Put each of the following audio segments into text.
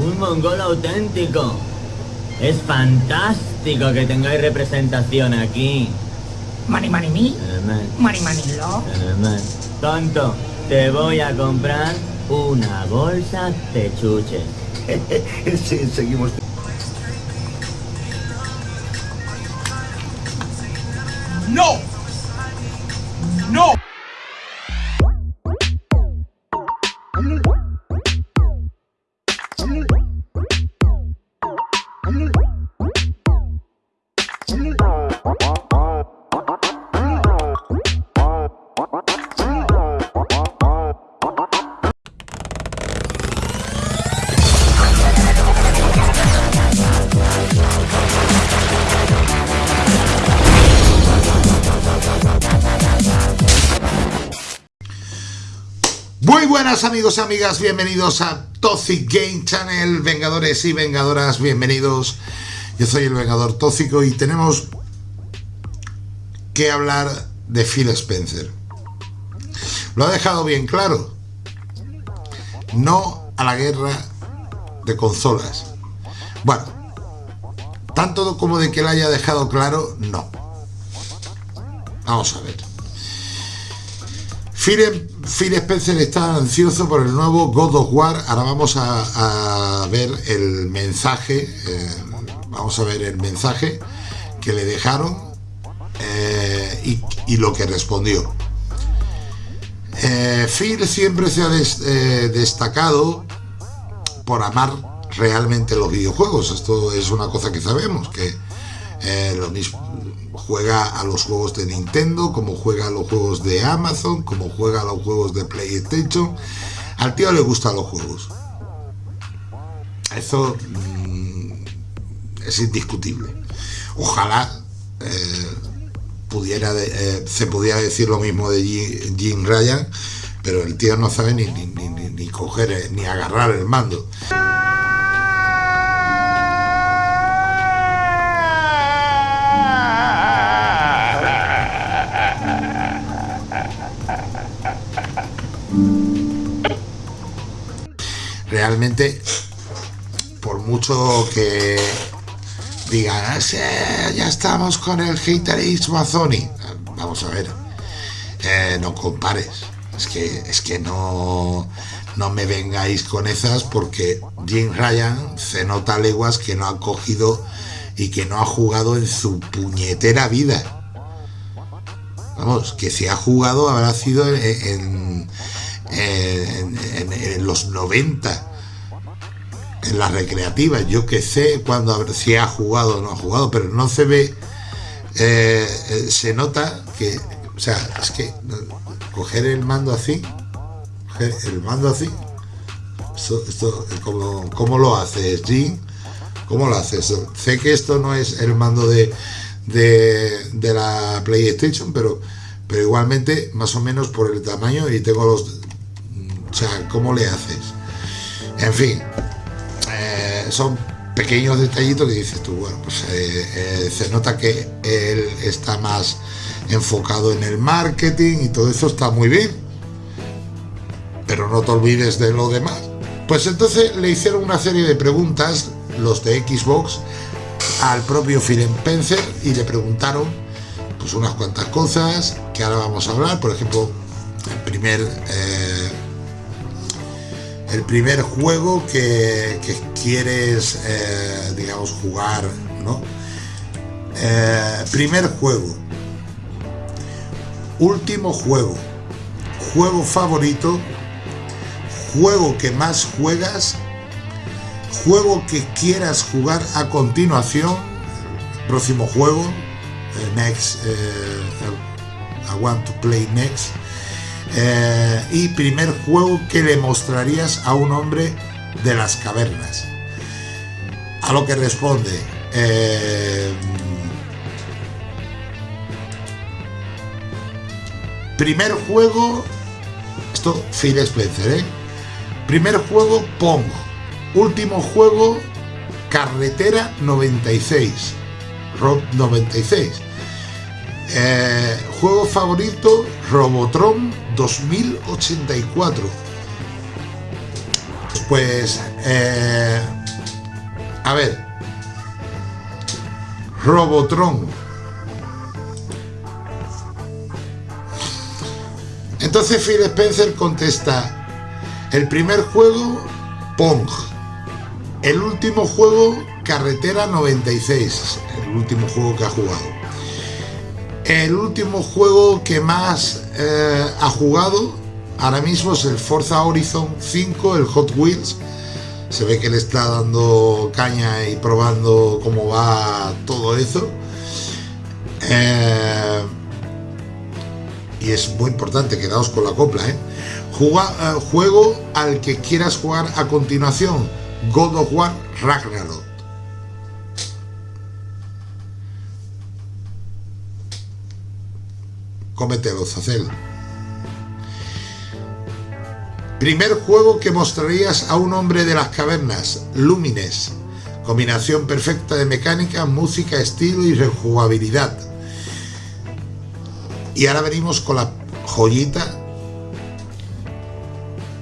Un mongol auténtico. Es fantástico que tengáis representación aquí. Mani Mani Mi, Mani Mani Lo. Tonto, te voy a comprar una bolsa de chuches. Sí, seguimos. No! Buenas amigos y amigas, bienvenidos a Toxic Game Channel, Vengadores y Vengadoras, bienvenidos. Yo soy el Vengador Tóxico y tenemos que hablar de Phil Spencer. Lo ha dejado bien claro. No a la guerra de consolas. Bueno, tanto como de que lo haya dejado claro, no. Vamos a ver. Phil, Phil Spencer está ansioso por el nuevo God of War. Ahora vamos a, ver el mensaje. eh, vamos a ver el mensaje que le dejaron eh, y, lo que respondió. Eh, Phil siempre se ha des- destacado por amar realmente los videojuegos. Esto es una cosa que sabemos, que eh, lo mismo juega a los juegos de Nintendo, como juega a los juegos de Amazon, como juega a los juegos de PlayStation. Al tío le gustan los juegos. Eso mm, es indiscutible. Ojalá eh, pudiera eh, se pudiera decir lo mismo de Jim, Ryan, pero el tío no sabe ni, ni, ni- ni- coger, ni agarrar el mando. Realmente por mucho que digan "Ah, ya estamos con el haterismo a Sony vamos a ver eh, no compares. Es que es que no no me vengáis con esas porque Jim Ryan se nota leguas que no ha cogido y que no ha jugado en su puñetera vida. Vamos que si ha jugado habrá sido en los 90 en las recreativas yo que sé cuando si ha jugado o no ha jugado pero no se ve eh, eh, se nota que o sea es que coger el mando así el mando así esto, esto ¿cómo, cómo lo haces Jim? ¿cómo lo haces? sé que esto no es el mando de de, de la PlayStation pero pero igualmente más o menos por el tamaño y tengo los o sea ¿cómo le haces? en fin son pequeños detallitos que dices tú, bueno, pues eh, eh, se nota que él está más enfocado en el marketing y todo eso está muy bien. Pero no te olvides de lo demás. Pues entonces le hicieron una serie de preguntas, los de Xbox, al propio Phil Spencer y le preguntaron pues unas cuantas cosas que ahora vamos a hablar. Por ejemplo, el primer eh, el primer juego que, quieres, eh, digamos, jugar, ¿no? Eh, primer juego. Último juego. Juego favorito. Juego que más juegas. Juego que quieras jugar a continuación. Próximo juego. eh, next. I want to play next. Eh, y primer juego que le mostrarías a un hombre de las cavernas. A lo que responde. eh, primer juego. Esto, Phil Spencer, ¿eh? Primer juego, Pong. Último juego, Carretera 96. Rock 96. Eh, juego favorito, Robotron 2084. Pues, eh, a ver, Robotron. Entonces Phil Spencer contesta, el primer juego, Pong. El último juego, Carretera 96, el último juego que ha jugado. El último juego que más eh, ha jugado ahora mismo es el Forza Horizon 5, el Hot Wheels. Se ve que le está dando caña y probando cómo va todo eso. Eh, y es muy importante, quedaos con la copla. ¿eh? eh, juego al que quieras jugar a continuación, God of War Ragnarok. Cómetelo, Zacel. Primer juego que mostrarías a un hombre de las cavernas, Lumines. Combinación perfecta de mecánica, música, estilo y rejugabilidad. Y ahora venimos con la joyita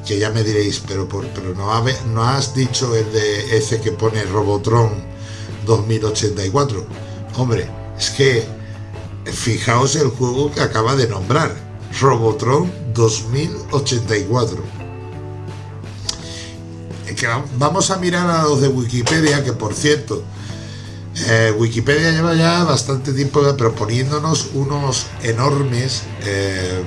que ya me diréis, pero, pero no, no has dicho el de ese que pone Robotron 2084. Hombre, es que Fijaos el juego que acaba de nombrar, Robotron 2084. Que vamos a mirar a los de Wikipedia, que por cierto, eh, Wikipedia lleva ya bastante tiempo proponiéndonos unos enormes eh,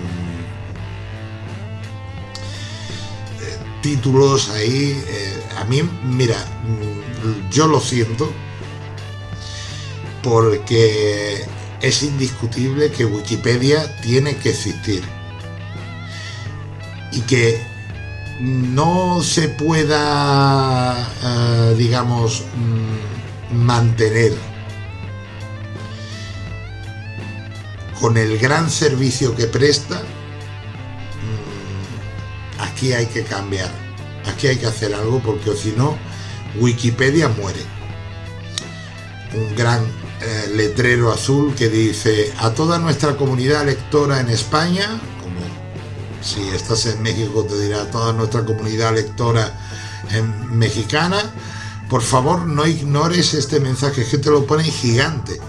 títulos ahí. Eh, a mí, mira, mm, yo lo siento, porque es indiscutible que Wikipedia tiene que existir y que no se pueda, eh, digamos, mm, mantener con el gran servicio que presta, mm, aquí hay que cambiar, aquí hay que hacer algo porque si no, Wikipedia muere. Un gran eh, letrero azul que dice a toda nuestra comunidad lectora en España, como si estás en México te dirá toda nuestra comunidad lectora en mexicana, por favor no ignores este mensaje que te lo pone gigante.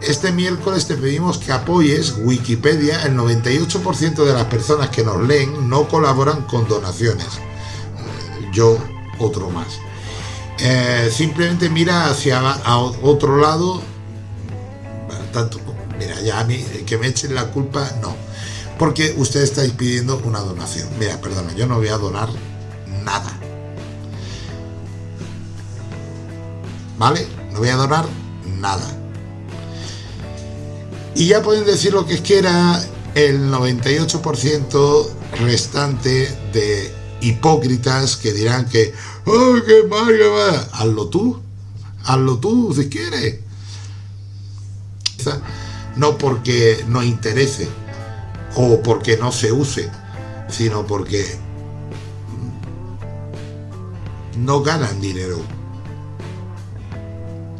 Este miércoles te pedimos que apoyes Wikipedia, el 98% de las personas que nos leen no colaboran con donaciones. Yo otro más. Eh, simplemente mira hacia otro lado, tanto, mira, ya a mí, que me echen la culpa, no, porque ustedes estáis pidiendo una donación. Mira, perdona, yo no voy a donar nada. ¿Vale? No voy a donar nada. Y ya pueden decir lo que quiera el 98% restante de hipócritas que dirán que, ¡ay, qué mal, qué Hazlo tú, hazlo tú si quieres. No porque no interese o porque no se use, sino porque no ganan dinero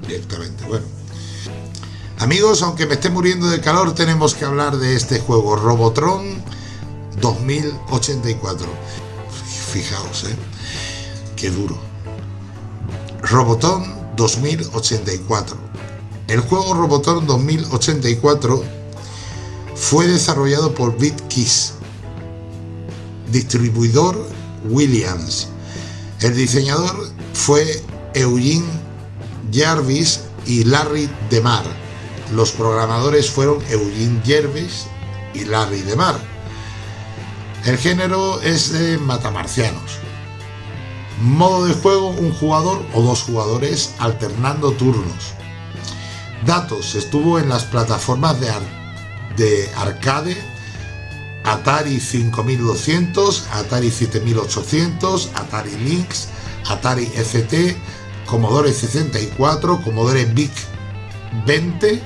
directamente. Bueno. Amigos, aunque me esté muriendo de calor, tenemos que hablar de este juego, Robotron 2084 fijaos, ¿eh? Qué duro. Robotón 2084. El juego Robotón 2084 fue desarrollado por BitKiss, distribuidor Williams. El diseñador fue Eugene Jarvis y Larry DeMar. Los programadores fueron Eugene Jarvis y Larry DeMar. El género es de matamarcianos. Modo de juego, un jugador o dos jugadores alternando turnos. Datos, estuvo en las plataformas de, de arcade, Atari 5200, Atari 7800, Atari Lynx, Atari ST, Commodore 64, Commodore VIC 20,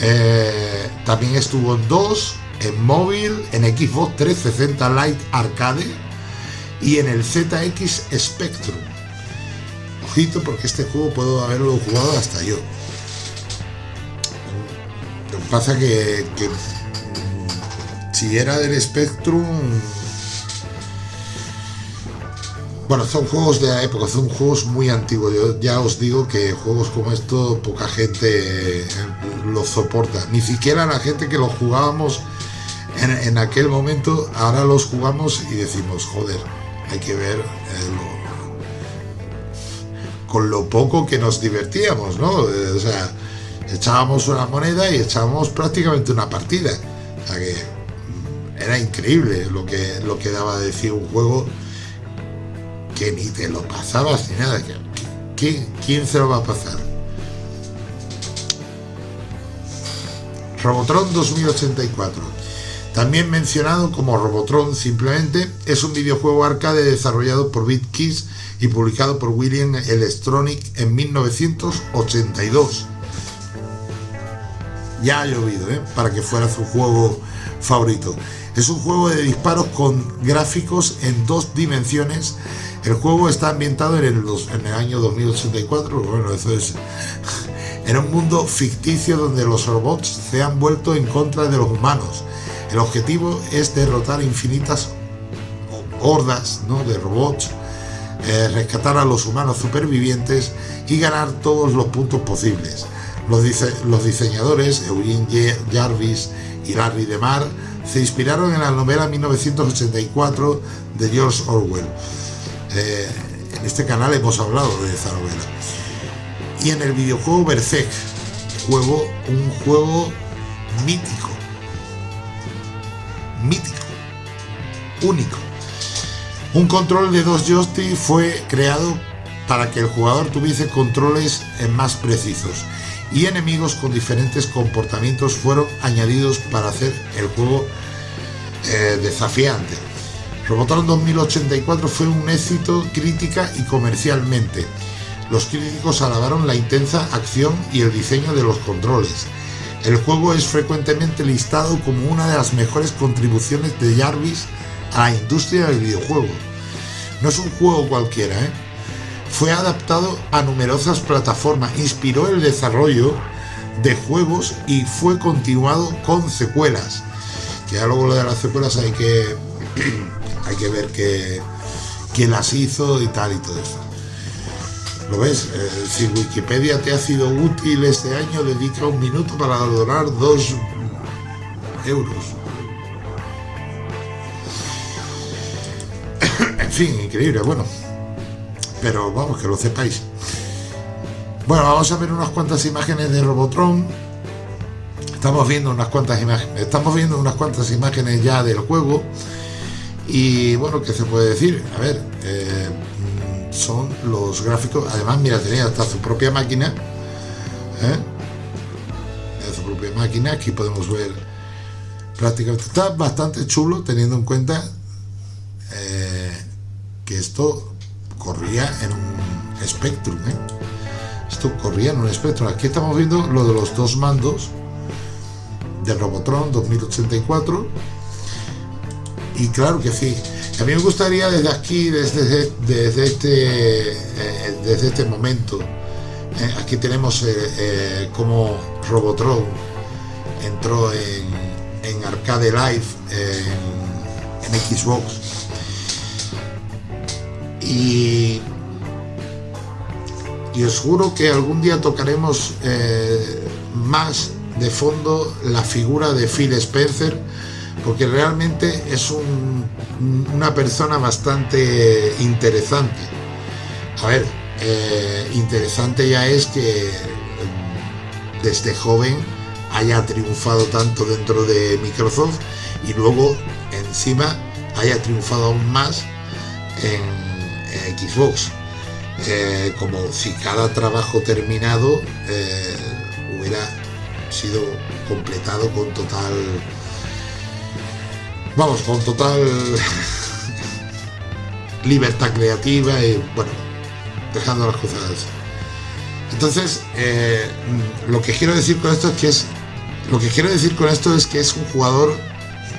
eh, también estuvo en dos en móvil, en Xbox 360 Lite Arcade y en el ZX Spectrum. Ojito porque este juego puedo haberlo jugado hasta yo. Lo que pasa que, mm, si era del Spectrum Bueno, son juegos de la época, son juegos muy antiguos. Yo ya os digo que juegos como esto poca gente eh, los soporta. Ni siquiera la gente que los jugábamos en, aquel momento, ahora los jugamos y decimos, joder, hay que ver eh, con lo poco que nos divertíamos, ¿no? Eh, O sea, echábamos una moneda y echábamos prácticamente una partida. O sea que mm, era increíble lo que, lo que daba de decir un juego que ni te lo pasabas ni nada. ¿Quién, quién se lo va a pasar? Robotron 2084. También mencionado como Robotron simplemente, es un videojuego arcade desarrollado por BitKiss y publicado por William Electronic en 1982. Ya ha llovido, ¿eh? para que fuera su juego favorito. Es un juego de disparos con gráficos en dos dimensiones. El juego está ambientado en el, en el año 2084. Bueno, eso es. En un mundo ficticio donde los robots se han vuelto en contra de los humanos. El objetivo es derrotar infinitas hordas ¿no? de robots, eh, rescatar a los humanos supervivientes y ganar todos los puntos posibles. Los, diseñadores, Eugene Jarvis y Larry DeMar, se inspiraron en la novela 1984 de George Orwell. Eh, en este canal hemos hablado de esa novela. Y en el videojuego Berserk, juego, un juego mítico. Mítico. Único. Un control de dos joysticks fue creado para que el jugador tuviese controles eh, más precisos y enemigos con diferentes comportamientos fueron añadidos para hacer el juego eh, desafiante. Robotron 2084 fue un éxito crítica y comercialmente. Los críticos alabaron la intensa acción y el diseño de los controles. El juego es frecuentemente listado como una de las mejores contribuciones de Jarvis a la industria del videojuego. No es un juego cualquiera, ¿eh? Fue adaptado a numerosas plataformas, inspiró el desarrollo de juegos y fue continuado con secuelas. Que ya luego lo de las secuelas hay que hay que ver que, quién las hizo y tal y todo eso. ¿Lo ves? Eh, si Wikipedia te ha sido útil este año, dedica un minuto para donar dos euros. en fin, increíble, bueno. Pero vamos, que lo sepáis. Bueno, vamos a ver unas cuantas imágenes de Robotron. Estamos viendo unas cuantas imágenes. Estamos viendo unas cuantas imágenes ya del juego. Y bueno, ¿qué se puede decir? A ver, son los gráficos. Además, mira, tenía hasta su propia máquina. ¿eh? Su propia máquina. Aquí podemos ver prácticamente. Está bastante chulo teniendo en cuenta eh, que esto corría en un Spectrum. ¿eh? Esto corría en un Spectrum. Aquí estamos viendo lo de los dos mandos de Robotron 2084 y claro que sí. A mí me gustaría desde aquí, desde, desde, este, eh, desde este momento, eh, aquí tenemos eh, como Robotron entró en, Arcade Live, en, Xbox. Y, y os juro que algún día tocaremos más de fondo la figura de Phil Spencer porque realmente es un- una persona bastante interesante. A ver, eh, interesante ya es que mm, desde joven haya triunfado tanto dentro de Microsoft y luego encima haya triunfado aún más en, Xbox. Eh, como si cada trabajo terminado eh, hubiera sido completado con total vamos, con total libertad creativa y bueno, dejando las cosas. Entonces, eh, lo que quiero decir con esto es que es lo que quiero decir con esto es que es un jugador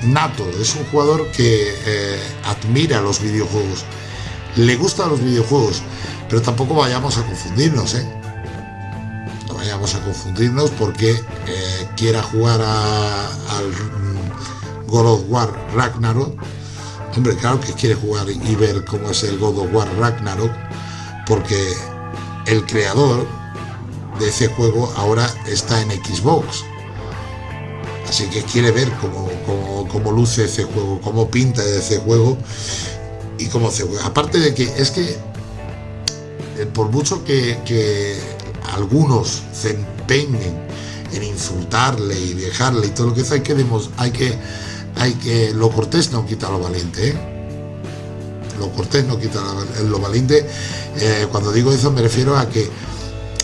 nato, es un jugador que eh, admira los videojuegos, le gustan los videojuegos, pero tampoco vayamos a confundirnos, ¿eh? No vayamos a confundirnos porque eh, quiera jugar a- al God of War Ragnarok, Hombre, claro que quiere jugar y ver cómo es el God of War Ragnarok, porque el creador de ese juego ahora está en Xbox. Así que quiere ver cómo, cómo, luce ese juego, cómo pinta ese juego y cómo se juega. Aparte de que es que eh, por mucho que, que algunos se empeñen en insultarle y dejarle y todo lo que sea, hay que, hay que, hay que, lo cortés no quita lo valiente, ¿eh? Lo cortés no quita lo, valiente. Eh, cuando digo eso me refiero a que,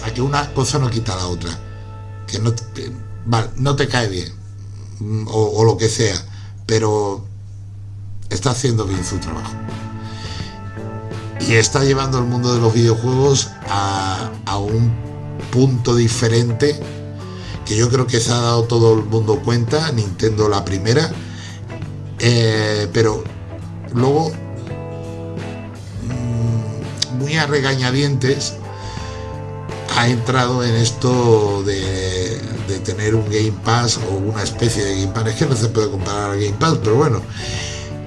a que una cosa no quita la otra. Que no, no te cae bien, mm, o, lo que sea, pero está haciendo bien su trabajo. Y está llevando el mundo de los videojuegos a, a un punto diferente que yo creo que se ha dado todo el mundo cuenta, Nintendo la primera, eh, pero luego mm, muy a regañadientes ha entrado en esto de, tener un Game Pass o una especie de Game Pass, es que no se puede comparar al Game Pass, pero bueno,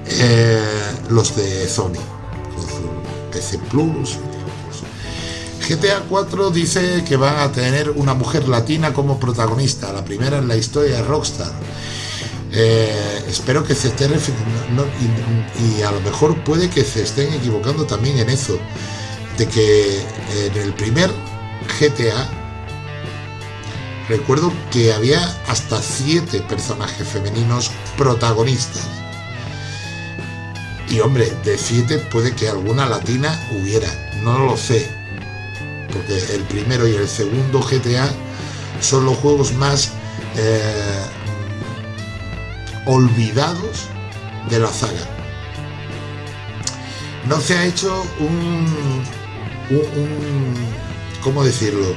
eh, los de Sony, PC Plus, GTA 4 dice que van a tener una mujer latina como protagonista, la primera en la historia de Rockstar. Eh, espero que se estén y, a lo mejor puede que se estén equivocando también en eso, de que en el primer GTA recuerdo que había hasta siete personajes femeninos protagonistas. Y hombre, de siete puede que alguna latina hubiera, no lo sé, porque el primero y el segundo GTA son los juegos más eh, olvidados de la saga. No se ha hecho un, un, ¿cómo decirlo?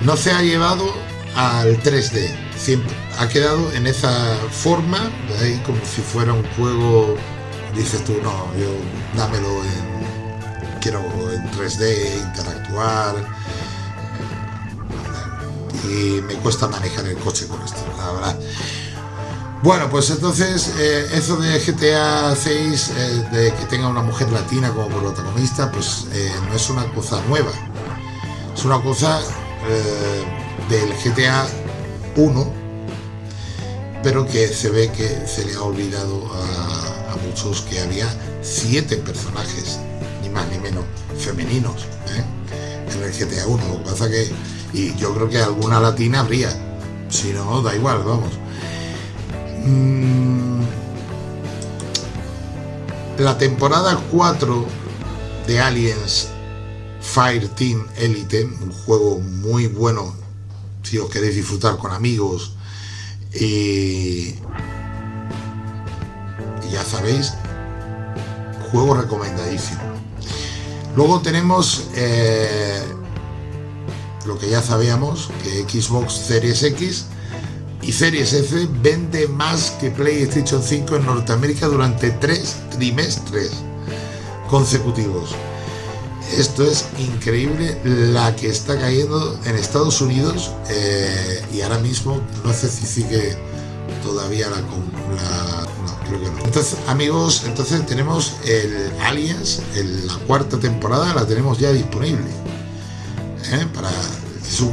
No se ha llevado al 3D, siempre ha quedado en esa forma, ahí como si fuera un juego, dices tú, no, yo dámelo en quiero en 3D interactuar y me cuesta manejar el coche con esto, la verdad. Bueno, pues entonces eh, eso de GTA 6, eh, de que tenga una mujer latina como protagonista, pues eh, no es una cosa nueva. Es una cosa del GTA 1, pero que se ve que se le ha olvidado a, muchos que había siete personajes más ni menos femeninos en el GTA 1. Lo que pasa que, y yo creo que alguna latina habría, si no, da igual, vamos. Mm, la temporada 4 de Aliens Fire Team Elite, un juego muy bueno si os queréis disfrutar con amigos y, y ya sabéis, juego recomendadísimo. Luego tenemos eh, lo que ya sabíamos, que Xbox Series X y Series F vende más que PlayStation 5 en Norteamérica durante tres trimestres consecutivos. Esto es increíble la que está cayendo en Estados Unidos eh, y ahora mismo no sé si sigue todavía la, la entonces, amigos, entonces tenemos el Aliens, la cuarta temporada, la tenemos ya disponible. ¿eh? Es un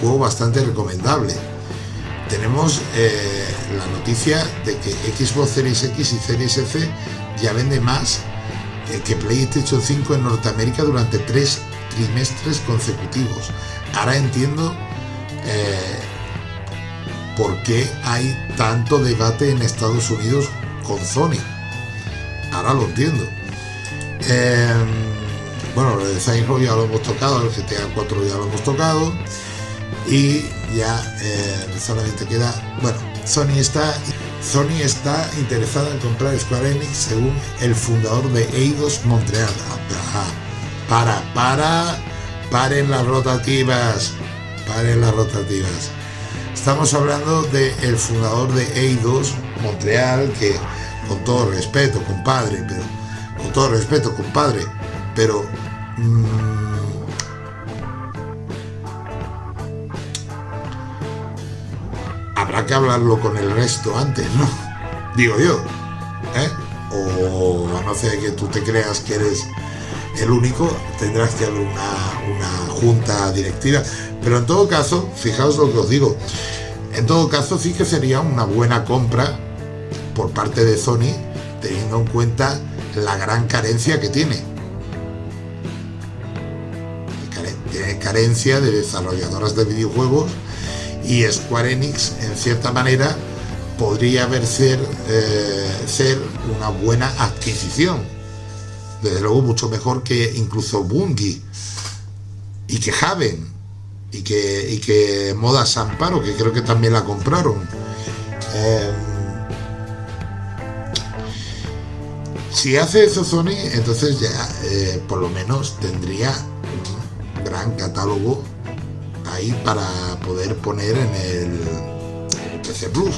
juego bastante recomendable. Tenemos eh, la noticia de que Xbox Series X y Series F ya vende más eh, que PlayStation 5 en Norteamérica durante tres trimestres consecutivos. Ahora entiendo por qué hay tanto debate en Estados Unidos con Sony. Ahora lo entiendo. Bueno, lo de Saints ya lo hemos tocado, el GTA 4 ya lo hemos tocado. Y ya eh, solamente queda. Bueno, Sony está. Sony está interesada en comprar Square Enix según el fundador de Eidos Montreal. Para, para, paren las rotativas, paren las rotativas. Estamos hablando del fundador de Eidos Montreal, que con todo respeto, compadre, pero con todo respeto, compadre, pero mm, habrá que hablarlo con el resto antes, ¿no? Digo yo, ¿eh? o a no ser que tú te creas que eres el único, tendrás que haber una, una junta directiva. Pero en todo caso, fijaos lo que os digo, en todo caso sí que sería una buena compra por parte de Sony, teniendo en cuenta la gran carencia que tiene. Tiene carencia de desarrolladoras de videojuegos y Square Enix, en cierta manera, podría haber ser, eh, ser una buena adquisición. Desde luego mucho mejor que incluso Bungie y que Haven y que, y que Moda Samparo, que creo que también la compraron. Eh, si hace eso Sony, entonces ya eh, por lo menos tendría un gran catálogo ahí para poder poner en el, PC Plus.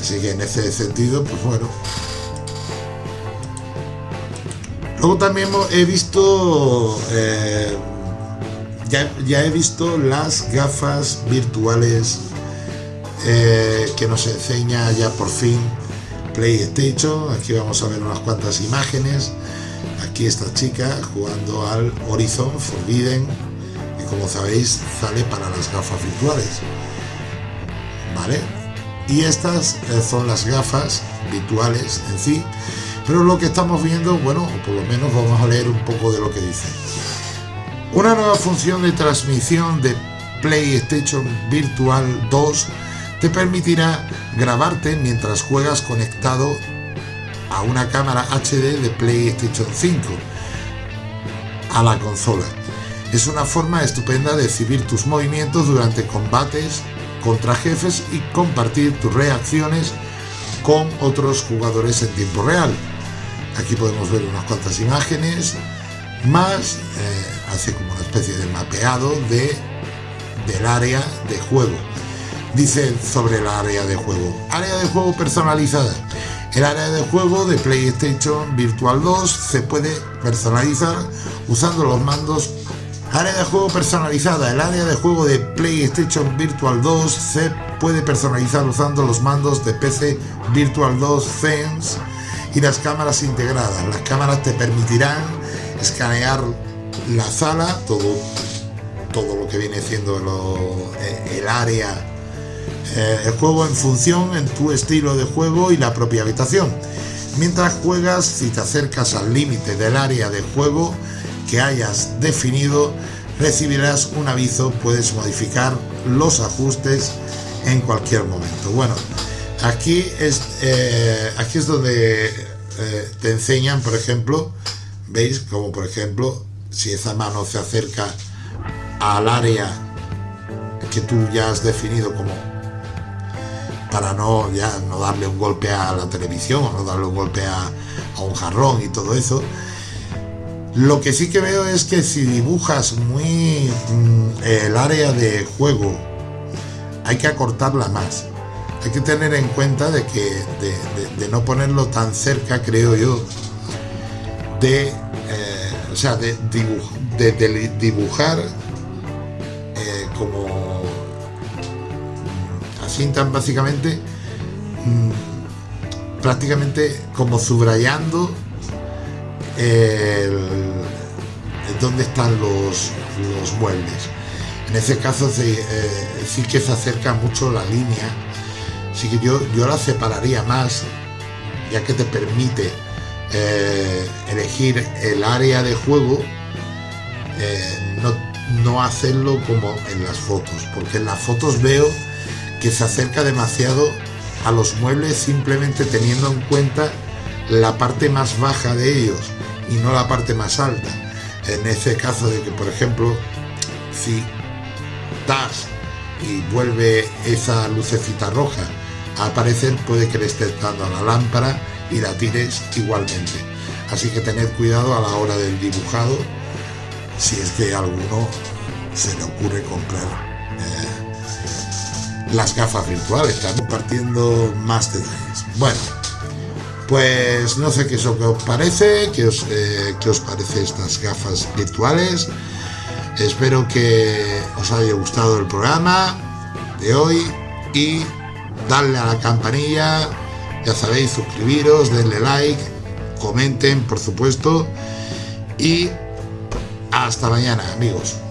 Así que en ese sentido, pues bueno. Luego también he visto, eh, ya, ya, he visto las gafas virtuales eh, que nos enseña ya por fin PlayStation. Aquí vamos a ver unas cuantas imágenes. Aquí esta chica jugando al Horizon Forbidden, como sabéis sale para las gafas virtuales. ¿Vale? y estas eh, son las gafas virtuales en sí pero lo que estamos viendo bueno por lo menos vamos a leer un poco de lo que dice una nueva función de transmisión de PlayStation Virtual 2 te permitirá grabarte mientras juegas conectado a una cámara HD de PlayStation 5 a la consola. Es una forma estupenda de exhibir tus movimientos durante combates contra jefes y compartir tus reacciones con otros jugadores en tiempo real. Aquí podemos ver unas cuantas imágenes, más eh, como una especie de mapeado de, del área de juego. Dice sobre el área de juego, área de juego personalizada. El área de juego de PlayStation Virtual 2 se puede personalizar usando los mandos Área de juego personalizada. El área de juego de PlayStation Virtual 2 se puede personalizar usando los mandos de PC Virtual 2 Sense y las cámaras integradas. Las cámaras te permitirán escanear la sala, todo, todo lo que viene siendo eh, el área, eh, el juego en función en tu estilo de juego y la propia habitación. Mientras juegas, si te acercas al límite del área de juego, que hayas definido, recibirás un aviso, puedes modificar los ajustes en cualquier momento. Bueno, aquí es, eh, aquí es donde eh, te enseñan, por ejemplo, veis como por ejemplo, si esa mano se acerca al área que tú ya has definido como para no ya no darle un golpe a la televisión o no darle un golpe a, a un jarrón y todo eso lo que sí que veo es que si dibujas muy mm, el área de juego, hay que acortarla más. Hay que tener en cuenta de que de, no ponerlo tan cerca, creo yo, de, eh, o sea, de, dibujar eh, como mm, así tan básicamente, mm, prácticamente como subrayando dónde están los, muebles. En ese caso sí, eh, sí, que se acerca mucho la línea, así que yo, yo la separaría más, ya que te permite eh, elegir el área de juego, eh, no, no hacerlo como en las fotos, porque en las fotos veo que se acerca demasiado a los muebles simplemente teniendo en cuenta la parte más baja de ellos y no la parte más alta. En ese caso de que, por ejemplo, si das y vuelve esa lucecita roja a aparecer, puede que le estés dando a la lámpara y la tires igualmente. Así que tened cuidado a la hora del dibujado si es que alguno se le ocurre comprar eh, las gafas virtuales. Estamos compartiendo más detalles. Bueno, pues no sé qué es lo que os parece, qué os, eh, os parece estas gafas virtuales. Espero que os haya gustado el programa de hoy y darle a la campanilla, ya sabéis, suscribiros, denle like comenten, por supuesto. Y hasta mañana, amigos.